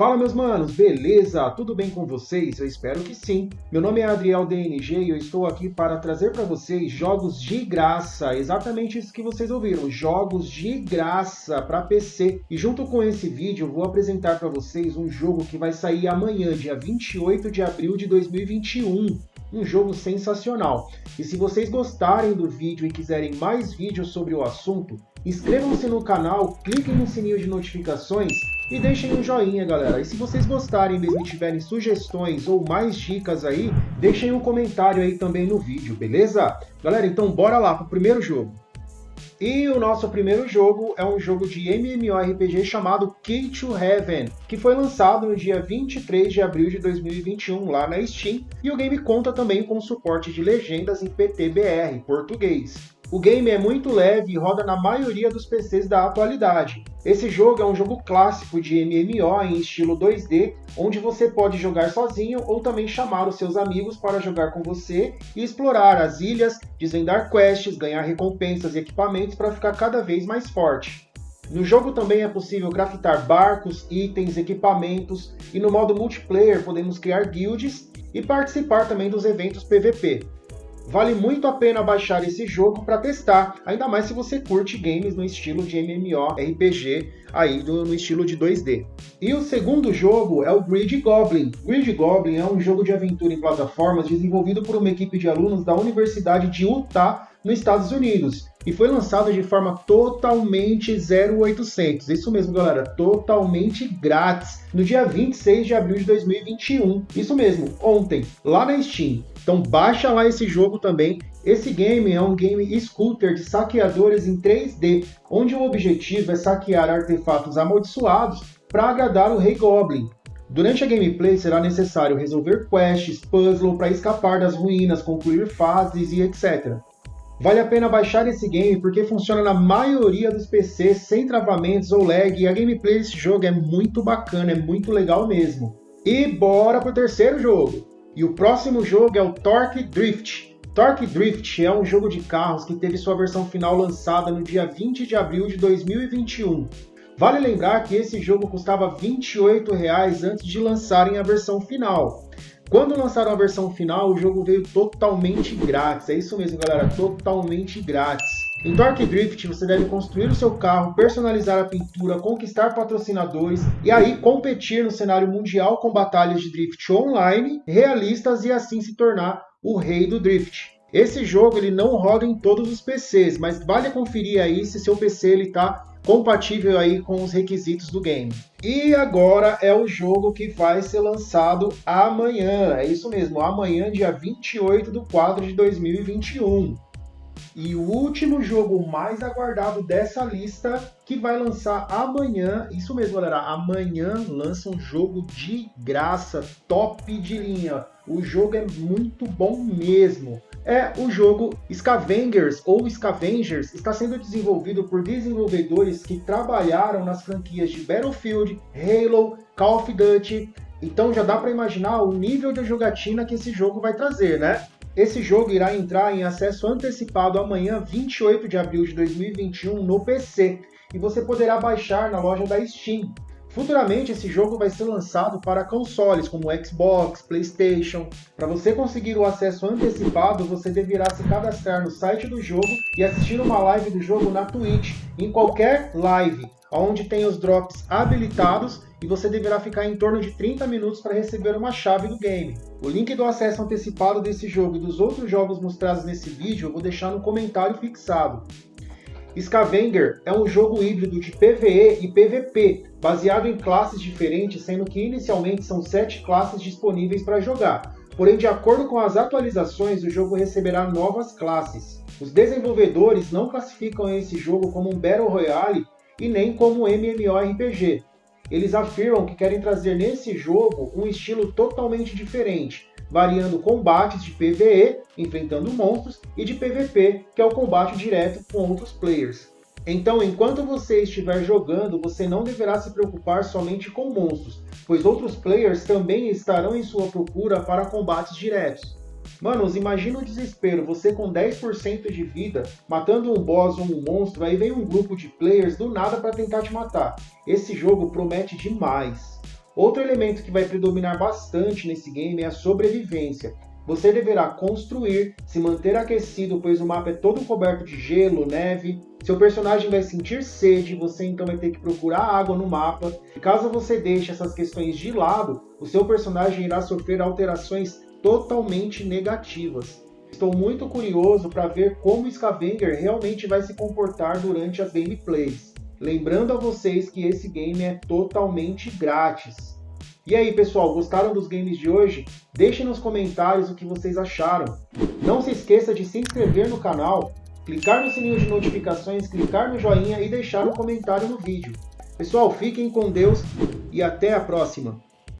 Fala meus manos, beleza? Tudo bem com vocês? Eu espero que sim. Meu nome é Adriel DNG e eu estou aqui para trazer para vocês jogos de graça, exatamente isso que vocês ouviram, jogos de graça para PC. E junto com esse vídeo vou apresentar para vocês um jogo que vai sair amanhã, dia 28 de abril de 2021 um jogo sensacional. E se vocês gostarem do vídeo e quiserem mais vídeos sobre o assunto, inscrevam-se no canal, cliquem no sininho de notificações e deixem um joinha, galera. E se vocês gostarem mesmo e tiverem sugestões ou mais dicas aí, deixem um comentário aí também no vídeo, beleza? Galera, então bora lá pro primeiro jogo. E o nosso primeiro jogo é um jogo de MMORPG chamado Key to Heaven, que foi lançado no dia 23 de abril de 2021 lá na Steam, e o game conta também com suporte de legendas em PTBR, português. O game é muito leve e roda na maioria dos PCs da atualidade. Esse jogo é um jogo clássico de MMO em estilo 2D, onde você pode jogar sozinho ou também chamar os seus amigos para jogar com você e explorar as ilhas, desvendar quests, ganhar recompensas e equipamentos para ficar cada vez mais forte. No jogo também é possível craftar barcos, itens, equipamentos e no modo multiplayer podemos criar guilds e participar também dos eventos PVP. Vale muito a pena baixar esse jogo para testar, ainda mais se você curte games no estilo de MMORPG, aí do, no estilo de 2D. E o segundo jogo é o Grid Goblin. Grid Goblin é um jogo de aventura em plataformas desenvolvido por uma equipe de alunos da Universidade de Utah, nos Estados Unidos, e foi lançado de forma totalmente 0800. Isso mesmo, galera, totalmente grátis, no dia 26 de abril de 2021. Isso mesmo, ontem, lá na Steam. Então baixa lá esse jogo também. Esse game é um game scooter de saqueadores em 3D, onde o objetivo é saquear artefatos amaldiçoados para agradar o Rei Goblin. Durante a gameplay será necessário resolver quests, puzzle para escapar das ruínas, concluir fases e etc. Vale a pena baixar esse game porque funciona na maioria dos PCs sem travamentos ou lag e a gameplay desse jogo é muito bacana, é muito legal mesmo. E bora pro terceiro jogo! E o próximo jogo é o Torque Drift. Torque Drift é um jogo de carros que teve sua versão final lançada no dia 20 de abril de 2021. Vale lembrar que esse jogo custava R$ 28 antes de lançarem a versão final. Quando lançaram a versão final, o jogo veio totalmente grátis. É isso mesmo, galera, totalmente grátis. Em Torque Drift, você deve construir o seu carro, personalizar a pintura, conquistar patrocinadores e aí competir no cenário mundial com batalhas de drift online, realistas e assim se tornar o rei do drift. Esse jogo ele não roda em todos os PCs, mas vale conferir aí se seu PC ele está compatível aí com os requisitos do game. E agora é o jogo que vai ser lançado amanhã, é isso mesmo, amanhã dia 28 do 4 de 2021. E o último jogo mais aguardado dessa lista, que vai lançar amanhã, isso mesmo galera, amanhã lança um jogo de graça, top de linha. O jogo é muito bom mesmo. É o jogo Scavengers ou Scavengers está sendo desenvolvido por desenvolvedores que trabalharam nas franquias de Battlefield, Halo, Call of Duty. Então já dá para imaginar o nível de jogatina que esse jogo vai trazer, né? Esse jogo irá entrar em acesso antecipado amanhã, 28 de abril de 2021, no PC, e você poderá baixar na loja da Steam. Futuramente, esse jogo vai ser lançado para consoles como Xbox, PlayStation. Para você conseguir o acesso antecipado, você deverá se cadastrar no site do jogo e assistir uma live do jogo na Twitch, em qualquer live, onde tem os drops habilitados e você deverá ficar em torno de 30 minutos para receber uma chave do game. O link do acesso antecipado desse jogo e dos outros jogos mostrados nesse vídeo eu vou deixar no comentário fixado. Scavenger é um jogo híbrido de PvE e PvP, baseado em classes diferentes, sendo que inicialmente são 7 classes disponíveis para jogar. Porém, de acordo com as atualizações, o jogo receberá novas classes. Os desenvolvedores não classificam esse jogo como um Battle Royale e nem como MMORPG. Eles afirmam que querem trazer nesse jogo um estilo totalmente diferente, variando combates de PvE, enfrentando monstros, e de PvP, que é o combate direto com outros players. Então, enquanto você estiver jogando, você não deverá se preocupar somente com monstros, pois outros players também estarão em sua procura para combates diretos. Manos, imagina o desespero, você com 10% de vida, matando um boss ou um monstro, aí vem um grupo de players do nada para tentar te matar. Esse jogo promete demais. Outro elemento que vai predominar bastante nesse game é a sobrevivência. Você deverá construir, se manter aquecido, pois o mapa é todo coberto de gelo, neve. Seu personagem vai sentir sede, você então vai ter que procurar água no mapa. E caso você deixe essas questões de lado, o seu personagem irá sofrer alterações totalmente negativas. Estou muito curioso para ver como Scavenger realmente vai se comportar durante as gameplays. Lembrando a vocês que esse game é totalmente grátis. E aí, pessoal, gostaram dos games de hoje? Deixem nos comentários o que vocês acharam. Não se esqueça de se inscrever no canal, clicar no sininho de notificações, clicar no joinha e deixar um comentário no vídeo. Pessoal, fiquem com Deus e até a próxima!